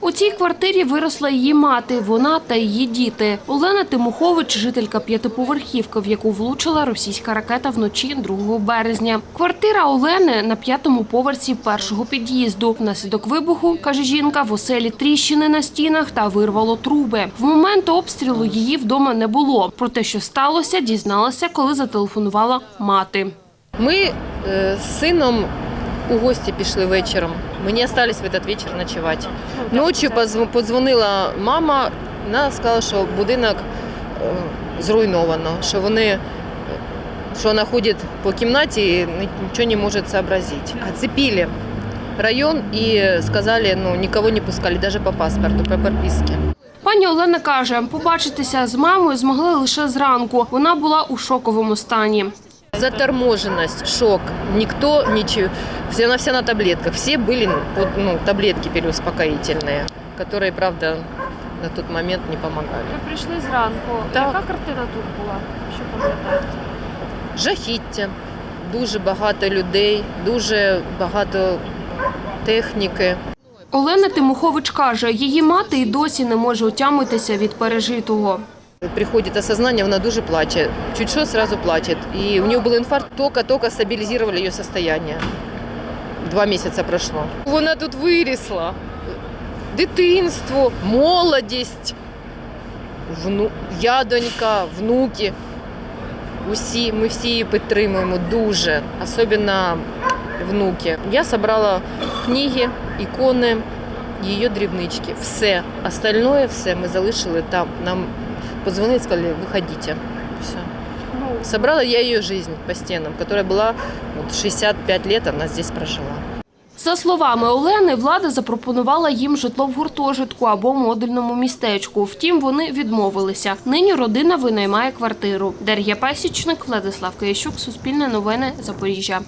У цій квартирі виросла її мати, вона та її діти. Олена Тимохович, жителька п'ятиповерхівки, в яку влучила російська ракета вночі 2 березня. Квартира Олени на п'ятому поверсі першого під'їзду. Внаслідок вибуху, каже жінка, в оселі тріщини на стінах та вирвало труби. В момент обстрілу її вдома не було. Про те, що сталося, дізналася, коли зателефонувала мати. Ми е, з сином у гості пішли вечором. Ми не в этот вечір ночувати. Ночі позв- подзвонила мама, вона сказала, що будинок е, зруйновано, що вони е, що вона ходить по кімнаті і нічого не може зобразити. Оцепили район і сказали, ну нікого не пускали, навіть по паспорту, по переписці. Пані Олена каже, побачитися з мамою змогли лише зранку. Вона була у шоковому стані Заторможенность, шок. Никто ничего. Все, она вся на таблетках. Все были под, ну, таблетки переуспокоительные, которые, правда, на тот момент не помогали. Ви прийшли зранку. Так. Яка картина тут була? Що пам'ятаєте? Жахіття. Дуже багато людей, дуже багато техніки. Олена Тимохович каже, її мати і досі не може утямитися від пережитого. Приходит осознание, она дуже плачет. Чуть что, сразу плачет. И у нее был инфаркт, только-только стабилизировали ее состояние. Два месяца прошло. Вона тут вирісла. Дитинство, молодість, вну... я донька, внуки. Усі, ми всі її підтримуємо дуже, особливо внуки. Я зібрала книги, ікони, її дрібнички. Все. Остальное все ми залишили там. Нам позвонили, сказали, выходите. Все. Собрала я ее жизнь по стенам, которая была вот 65 лет, она здесь прожила. За словами Олени, влада запропонувала їм житло в гуртожитку або модульному містечку. Втім, вони відмовилися. Нині родина винаймає квартиру. Дар'я Пасічник, Владислав Киящук, Суспільне новини, Запоріжжя.